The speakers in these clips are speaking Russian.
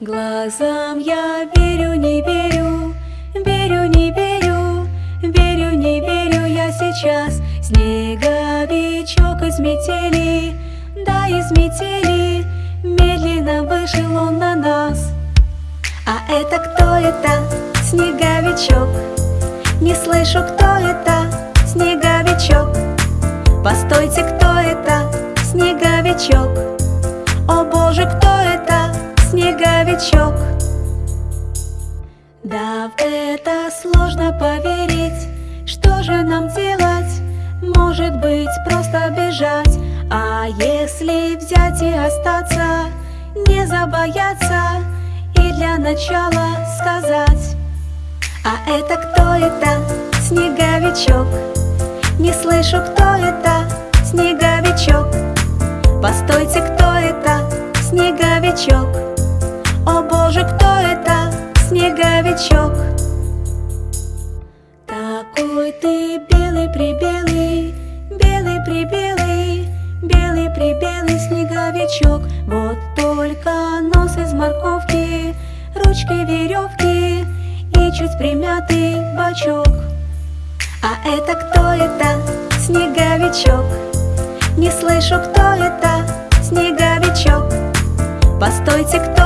Глазам я верю, не верю, верю, не верю, верю, не верю я сейчас Снеговичок из метели, да из метели Медленно вышел он на нас А это кто это? Снеговичок Не слышу, кто это? Снеговичок Постойте, кто это? Снеговичок Снеговичок Да, в это сложно поверить Что же нам делать? Может быть, просто бежать А если взять и остаться Не забояться И для начала сказать А это кто это? Снеговичок Не слышу, кто это? Снеговичок Постойте, кто это? Снеговичок О боже, кто это? Снеговичок Такой ты белый-прибелый Белый-прибелый Белый-прибелый снеговичок Вот только нос из морковки Ручки веревки И чуть примятый бачок А это кто это? Снеговичок Не слышу, кто это? Снеговичок Постойте, кто?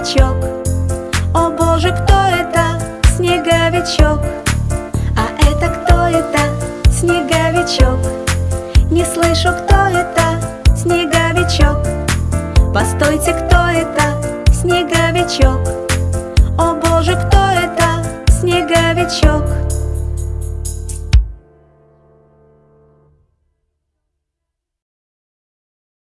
Снеговичок О боже, кто это? Снеговичок А это кто это? Снеговичок Не слышу, кто это? Снеговичок Постойте, кто это? Снеговичок О боже, кто это? Снеговичок